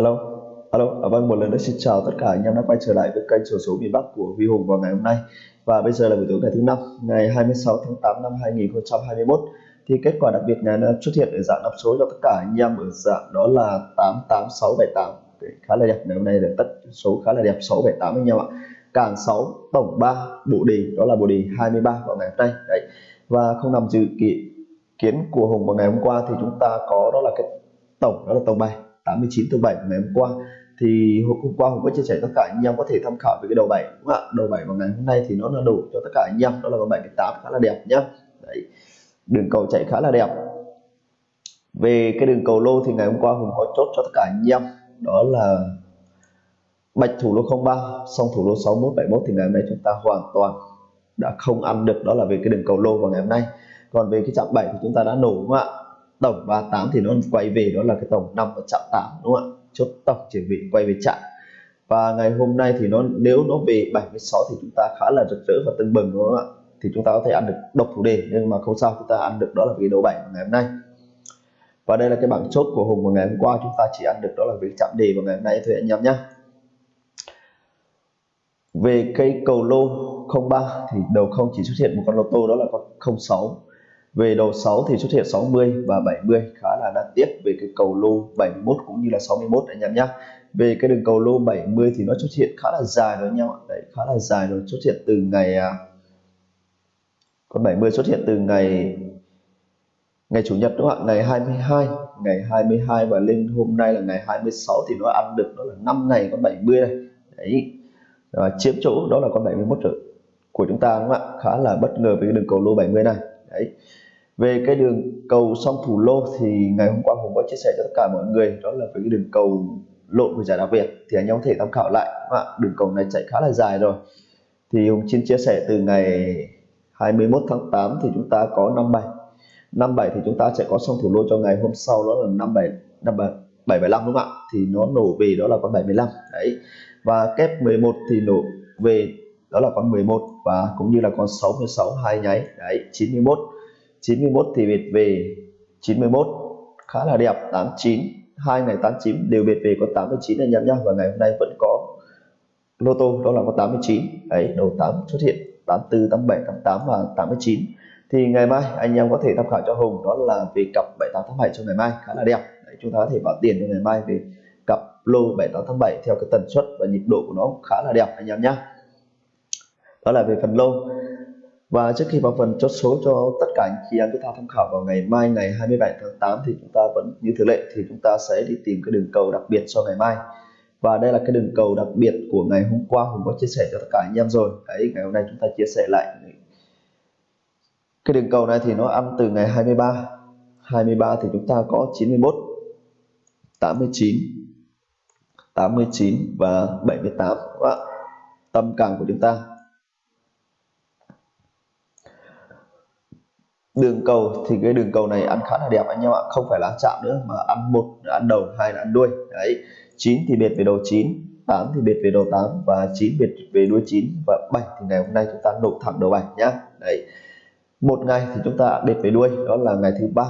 Alo, alo, à, vâng một lần nữa xin chào tất cả anh em đã quay trở lại với kênh sổ số miền Bắc của Huy Hùng vào ngày hôm nay. Và bây giờ là buổi tối ngày thứ năm ngày 26 tháng 8 năm 2021 thì kết quả đặc biệt ngày nó xuất hiện ở dạng đọc số cho tất cả anh em ở dạng đó là 88678 khá là đẹp. Ngày hôm nay là tất số khá là đẹp 678 anh em ạ. Càng 6 tổng 3 bộ đề đó là bộ đề 23 vào ngày hôm nay. Đấy và không nằm dự kiện kiến của Hùng vào ngày hôm qua thì chúng ta có đó là cái tổng đó là tổng bài. 89 từ 7 ngày hôm qua. Thì hôm qua Hùng có chia sẻ tất cả anh em có thể tham khảo về cái đầu bảy, đúng không ạ? Đầu bảy vào ngày hôm nay thì nó là đủ cho tất cả anh em. Đó là con 78 khá là đẹp nhá. Đấy, đường cầu chạy khá là đẹp. Về cái đường cầu lô thì ngày hôm qua Hùng có chốt cho tất cả anh em. Đó là bạch thủ lô 03 song thủ lô 61 71 thì ngày hôm nay chúng ta hoàn toàn đã không ăn được. Đó là về cái đường cầu lô vào ngày hôm nay. Còn về cái chạm 7 thì chúng ta đã nổ, đúng không ạ? Tổng 38 thì nó quay về, đó là cái tổng 5 và chạm 8 đúng không ạ? Chốt tổng chuẩn vị quay về chạm. Và ngày hôm nay thì nó, nếu nó về 76 thì chúng ta khá là rực rỡ và tưng bừng, đúng không ạ? Thì chúng ta có thể ăn được độc thủ đề, nhưng mà không sao, chúng ta ăn được đó là vì đầu 7 ngày hôm nay. Và đây là cái bảng chốt của Hùng vào ngày hôm qua, chúng ta chỉ ăn được đó là việc chạm đề vào ngày hôm nay thôi anh em nhé. Về cây cầu lô 03 thì đầu không chỉ xuất hiện một con lô tô, đó là con 06 về đầu 6 thì xuất hiện 60 và 70 khá là đáng tiếc. Về cái cầu lô 71 cũng như là 61 anh em nhé về cái đường cầu lô 70 thì nó xuất hiện khá là dài rồi anh em ạ. Đấy, khá là dài rồi, xuất hiện từ ngày à, con 70 xuất hiện từ ngày ngày chủ nhật đúng không ạ? Ngày 22 ngày 22 và lên hôm nay là ngày 26 thì nó ăn được, đó là 5 ngày con 70 này. Đấy, và chiếm chỗ đó là con 71 rồi của chúng ta đúng không ạ? Khá là bất ngờ với cái đường cầu lô 70 này đấy. Về cái đường cầu song thủ lô thì ngày hôm qua hùng có chia sẻ cho tất cả mọi người, đó là về cái đường cầu lộn của giải đặc biệt thì anh em có thể tham khảo lại, đúng ạ? Đường cầu này chạy khá là dài rồi. Thì Hùng xin chia sẻ từ ngày 21 tháng 8 thì chúng ta có 57 57 thì chúng ta sẽ có song thủ lô cho ngày hôm sau, đó là 57 57 775 đúng không ạ? Thì nó nổ về đó là con 75 đấy. Và kép 11 thì nổ về đó là con 11 và cũng như là con 66 hai nháy. Đấy 91 91 thì biệt về 91 khá là đẹp 89 hai ngày 89 đều biệt về có 89 anh em nhá. Và ngày hôm nay vẫn có lô tô đó là có 89 đấy đầu 8 xuất hiện 84 87 88 và 89 thì ngày mai anh em có thể tham khảo cho Hùng đó là về cặp 78 tháng 7 cho ngày mai. Khá là đẹp. Đấy, chúng ta có thể bảo tiền cho ngày mai về cặp lô 78 tháng 7 theo cái tần suất và nhịp độ của nó khá là đẹp anh em nhá đó là về phần lô. Và trước khi vào phần chốt số cho tất cả anh chị em chúng ta tham khảo vào ngày mai, ngày 27 tháng 8 thì chúng ta vẫn, như thường lệ thì chúng ta sẽ đi tìm cái đường cầu đặc biệt cho ngày mai. Và đây là cái đường cầu đặc biệt của ngày hôm qua, Hùng có chia sẻ cho tất cả anh em rồi. Đấy, ngày hôm nay chúng ta chia sẻ lại cái đường cầu này thì nó ăn từ ngày 23 23 thì chúng ta có 91 89 89 và 78 tâm càng của chúng ta. Đường cầu thì cái đường cầu này ăn khá là đẹp anh em ạ. Không phải là chạm nữa, mà ăn một, ăn đầu, hai là ăn đuôi. Đấy 9 thì biệt về đầu 9 8 thì biệt về đầu 8 và 9 biệt về đuôi 9 và 7 thì ngày hôm nay chúng ta nộp thẳng đầu 7 nhá. Đấy, một ngày thì chúng ta biệt về đuôi, đó là ngày thứ ba.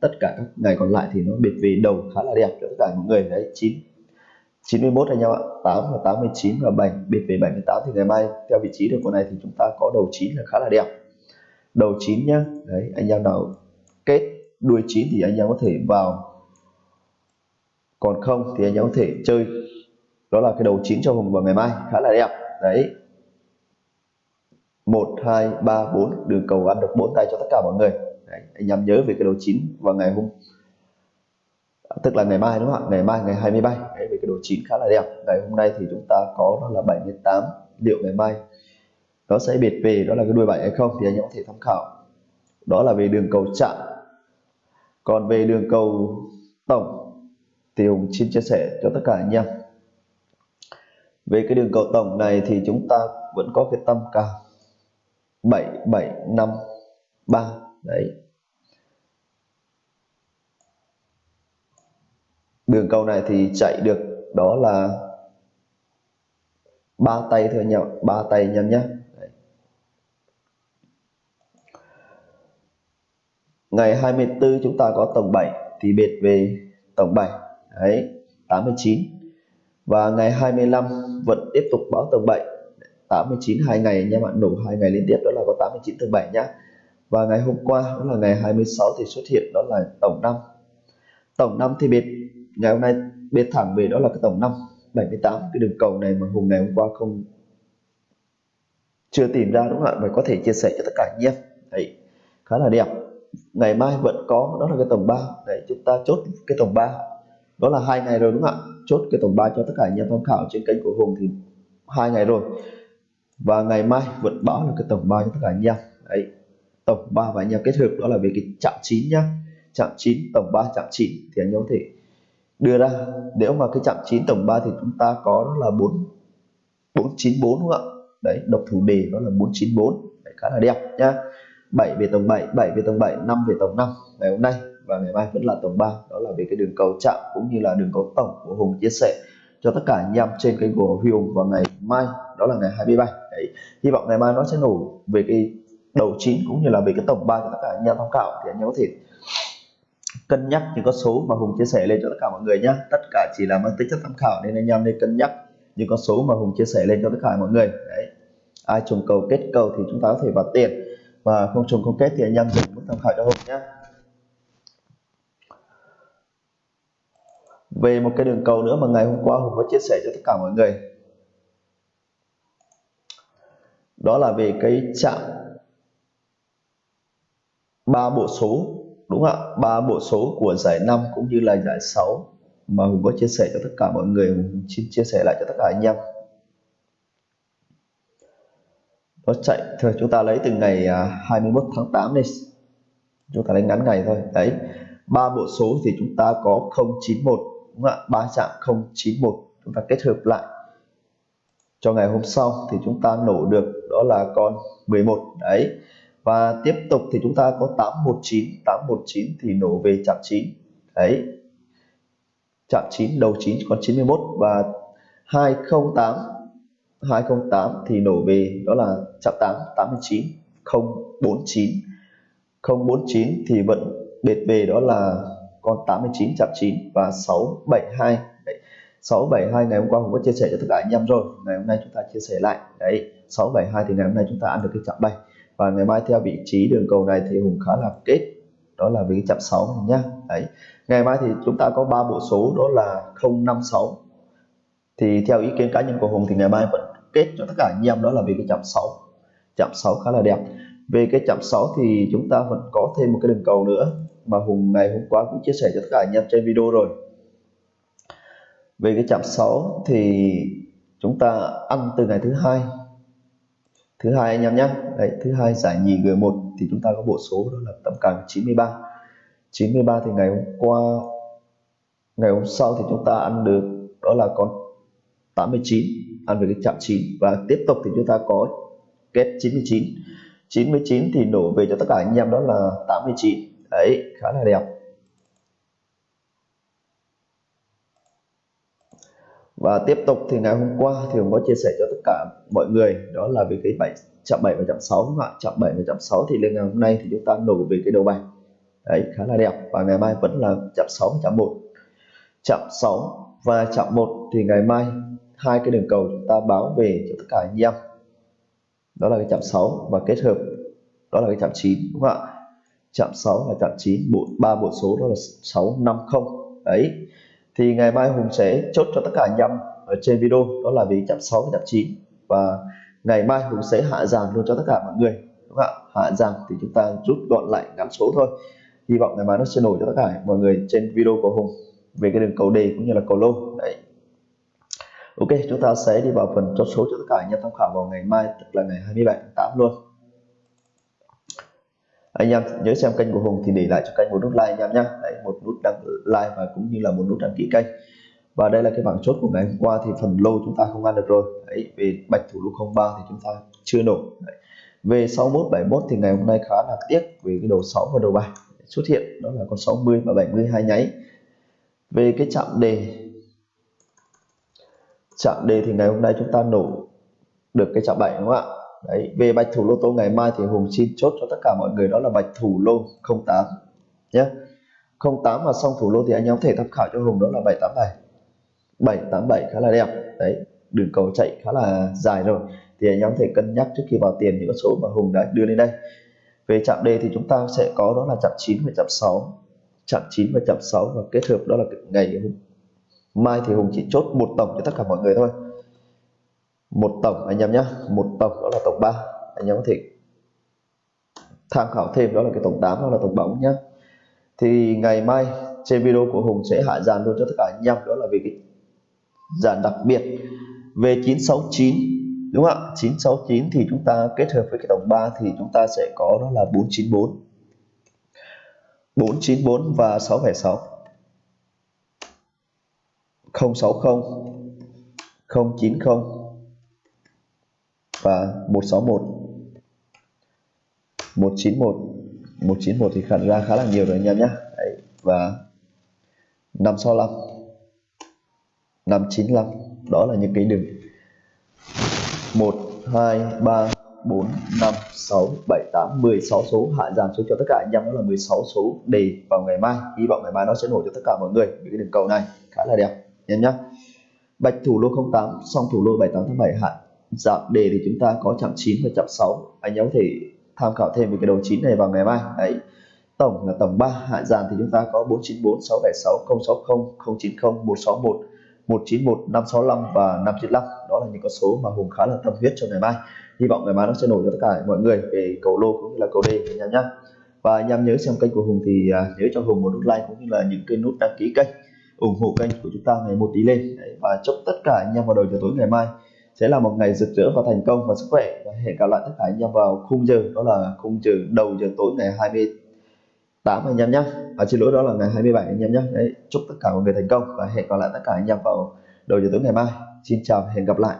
Tất cả các ngày còn lại thì nó biệt về đầu khá là đẹp cho tất cả mọi người. Đấy 9 91 anh em ạ. 8 và 89 và 7 biệt về 78 thì ngày mai, theo vị trí được con này thì chúng ta có đầu 9 là khá là đẹp đầu 9 nhá. Đấy anh em nào kết đuôi 9 thì anh em có thể vào. Còn không thì anh em có thể chơi. Đó là cái đầu 9 cho hùng vào ngày mai khá là đẹp. Đấy. 1 2 3 4 đường cầu ăn được 4 tay cho tất cả mọi người. Đấy, anh em nhớ về cái đầu 9 vào ngày hôm tức là ngày mai đúng không ạ? Ngày mai ngày 23 đấy, về cái đồ chín khá là đẹp. Ngày hôm nay thì chúng ta có đó là 78 liệu ngày mai nó sẽ biệt về đó là cái đuôi bảy hay không thì anh em có thể tham khảo. Đó là về đường cầu chạm. Còn về đường cầu tổng thì Hùng xin chia sẻ cho tất cả anh em. Về cái đường cầu tổng này thì chúng ta vẫn có cái tâm cao 7753 đấy. Đường cầu này thì chạy được đó là ba tay thôi anh em ba tay anh em nhé. Ngày 24 chúng ta có tổng 7 thì biệt về tổng 7 đấy 89 và ngày 25 vẫn tiếp tục báo tổng 7 89 hai ngày nha bạn đủ nổ hai ngày liên tiếp, đó là có 89 tổng 7 nhá. Và ngày hôm qua, đó là ngày 26 thì xuất hiện, đó là tổng 5 tổng 5 thì biệt, ngày hôm nay biệt thẳng về, đó là cái tổng 5 78 cái đường cầu này mà Hùng ngày hôm qua không, chưa tìm ra đúng không ạ? Và có thể chia sẻ cho tất cả anh em. Đấy, khá là đẹp ngày mai vẫn có đó là cái tổng 3 đấy chúng ta chốt cái tổng 3 đó là hai ngày rồi đúng không ạ? Chốt cái tổng 3 cho tất cả anh em tham khảo trên kênh của Hùng thì hai ngày rồi. Và ngày mai vẫn báo là cái tổng 3 cho tất cả anh em. Đấy tổng 3 và anh em kết hợp đó là về cái chạm 9 nhá. Chạm 9 tổng 3 chạm 9 thì anh em có thể đưa ra. Nếu mà cái chạm 9 tổng 3 thì chúng ta có đó là 4 494 đúng không ạ? Đấy độc thủ đề đó là 494 đấy, khá là đẹp nhá. 7 về tổng 7 7 về tổng 7 5 về tổng 5 ngày hôm nay và ngày mai vẫn là tổng 3 đó là về cái đường cầu chạm cũng như là đường cầu tổng của Hùng chia sẻ cho tất cả anh em trên kênh của Huy Hùng vào ngày mai. Đó là ngày 23 đấy. Hy vọng ngày mai nó sẽ nổ về cái đầu 9 cũng như là về cái tổng 3 cho tất cả anh em tham khảo. Thì anh em có thể cân nhắc những con số mà Hùng chia sẻ lên cho tất cả mọi người nhé tất cả chỉ là mang tính chất tham khảo nên anh em nên cân nhắc những con số mà Hùng chia sẻ lên cho tất cả mọi người. Đấy. Ai trùng cầu, kết cầu thì chúng ta có thể vào tiền và không trùng không kết thì anh em dùng mức tham khảo cho Hùng nhé. Về một cái đường cầu nữa mà ngày hôm qua Hùng có chia sẻ cho tất cả mọi người. Đó là về cái chạm ba bộ số, đúng không ạ? Ba bộ số của giải 5 cũng như là giải 6 mà Hùng có chia sẻ cho tất cả mọi người. Hùng xin chia sẻ lại cho tất cả anh em. Nó chạy, thôi, chúng ta lấy từ ngày à, 21 tháng 8 đi. Chúng ta lấy ngắn ngày thôi. Đấy, ba bộ số thì chúng ta có 091 đúng không ạ? Ba chạm 091 chúng ta kết hợp lại. Cho ngày hôm sau thì chúng ta nổ được, đó là con 11 đấy. Và tiếp tục thì chúng ta có 819 819 thì nổ về chạm 9 đấy. Chạm 9 đầu 9 còn 91 và 208 208 thì nổ về, đó là chạm 8 89 049 049 thì vẫn bệt về, đó là con 89 chạm 9 và 672 đấy. 672 ngày hôm qua cũng có chia sẻ cho tất cả anh em rồi, ngày hôm nay chúng ta chia sẻ lại. Đấy 672 thì ngày hôm nay chúng ta ăn được cái chạm 7 và ngày mai theo vị trí đường cầu này thì Hùng khá là kết, đó là với chạm 6 này nhá. Đấy, ngày mai thì chúng ta có ba bộ số, đó là 056 thì theo ý kiến cá nhân của Hùng thì ngày mai vẫn kết cho tất cả anh em, đó là về cái chạm 6 chạm 6 khá là đẹp. Về cái chạm 6 thì chúng ta vẫn có thêm một cái đường cầu nữa mà Hùng ngày hôm qua cũng chia sẻ cho tất cả anh em trên video rồi. Về cái chạm 6 thì chúng ta ăn từ ngày thứ hai. Thứ hai anh em nhé. Đấy, thứ hai giải nhì G1 thì chúng ta có bộ số đó là tầm càng 93 93 thì ngày hôm qua, ngày hôm sau thì chúng ta ăn được, đó là con 89 ăn về cái chạm 9 và tiếp tục thì chúng ta có kết 99 99 thì đổ về cho tất cả anh em đó là 89 đấy, khá là đẹp. Và tiếp tục thì ngày hôm qua thì có chia sẻ cho tất cả mọi người, đó là về cái bảy, chạm 7 và chạm 6 đúng không ạ? Chạm 7 và chạm 6 thì lên ngày hôm nay thì chúng ta nổ về cái đầu bài. Đấy, khá là đẹp. Và ngày mai vẫn là chạm 6 và chạm 1 chạm 6 và chạm 1 thì ngày mai hai cái đường cầu chúng ta báo về cho tất cả anh em. Đó là cái chạm 6 và kết hợp. Đó là cái chạm 9 đúng không ạ? Chạm 6 và chạm 9 bộ, ba bộ số đó là 650 đấy. Thì ngày mai Hùng sẽ chốt cho tất cả anh em ở trên video. Đó là vì chạm 6 và chạm 9 và ngày mai Hùng sẽ hạ dàn luôn cho tất cả mọi người, đúng không ạ? Hạ dàn thì chúng ta rút gọn lại ngắn số thôi. Hy vọng ngày mai nó sẽ nổi cho tất cả mọi người trên video của Hùng về cái đường cầu đề cũng như là cầu lô. Ok chúng ta sẽ đi vào phần chốt số cho tất cả anh em tham khảo vào ngày mai tức là ngày 27 tháng 8 luôn. Anh em nhớ xem kênh của Hùng thì để lại cho kênh một nút like anh em nhé. Đấy, một nút đăng like và cũng như là một nút đăng ký kênh. Và đây là cái bảng chốt của ngày hôm qua thì phần lô chúng ta không ăn được rồi. Đấy, về bạch thủ lô 03 thì chúng ta chưa nổ. Đấy. về 61 71 thì ngày hôm nay khá là tiếc về cái đầu 6 và đầu 7 xuất hiện. Đó là con 60 và 70 hai nháy. Về cái chạm đề chạm đề thì ngày hôm nay chúng ta nổ được cái chạm 7 đúng không ạ? Đấy về bạch thủ lô tô ngày mai thì hùng xin chốt cho tất cả mọi người, đó là bạch thủ lô 08 nhé. 08 mà xong thủ lô thì anh em có thể tham khảo cho hùng, đó là 787 787 khá là đẹp. Đấy, đường cầu chạy khá là dài rồi. Thì anh em có thể cân nhắc trước khi vào tiền những số mà Hùng đã đưa lên đây. Về chạm D thì chúng ta sẽ có đó là chạm 9 và chạm 6 chạm 9 và chạm 6 và kết hợp đó là ngày mai thì Hùng chỉ chốt một tổng cho tất cả mọi người thôi. Một tổng, anh em nhé một tổng, đó là tổng 3 anh em có thể tham khảo thêm, đó là cái tổng 8 đó là tổng bóng nhé thì ngày mai trên video của Hùng sẽ hạ dàn luôn cho tất cả anh em, đó là về cái dàn đặc biệt về 969 đúng không ạ? 969 thì chúng ta kết hợp với cái tổng 3 thì chúng ta sẽ có đó là 494 494 và 676 060 090 và 161 191 191 thì khẳng ra khá là nhiều rồi anh em nhé. Đấy, và 565 595 đó là những cái đường. 1 2 3 4 5 6 7 8 16 số hạ giảm xuống cho tất cả anh em đó là 16 số đề vào ngày mai. Hy vọng ngày mai nó sẽ nổi cho tất cả mọi người những cái đường cầu này. Khá là đẹp em nhé bạch thủ lô 08 song thủ lô 78 tháng 7 hạn giảm đề thì chúng ta có chạm 9 và chạm 6 anh em có thể tham khảo thêm về cái đầu 9 này vào ngày mai. Đấy. Tổng là tổng 3 hạ dàn thì chúng ta có 494 676 060 090 161 191 565 và 595 đó là những con số mà Hùng khá là tâm huyết cho ngày mai. Hy vọng ngày mai nó sẽ nổi cho tất cả mọi người về cầu lô cũng như là cầu đề anh em nhé và anh em nhớ xem kênh của Hùng thì à, nhớ cho Hùng một nút like cũng như là những cái nút đăng ký kênh ủng hộ kênh của chúng ta ngày một tí lên. Đấy, và chúc tất cả anh em vào đầu giờ tối ngày mai sẽ là một ngày rực rỡ và thành công và sức khỏe. Và hẹn gặp lại tất cả anh em vào khung giờ đó là khung giờ đầu giờ tối ngày 28 anh em nhé. À, xin lỗi đó là ngày 27 anh em nhé. Đấy, chúc tất cả mọi người thành công và hẹn gặp lại tất cả anh em vào đầu giờ tối ngày mai. Xin chào và hẹn gặp lại.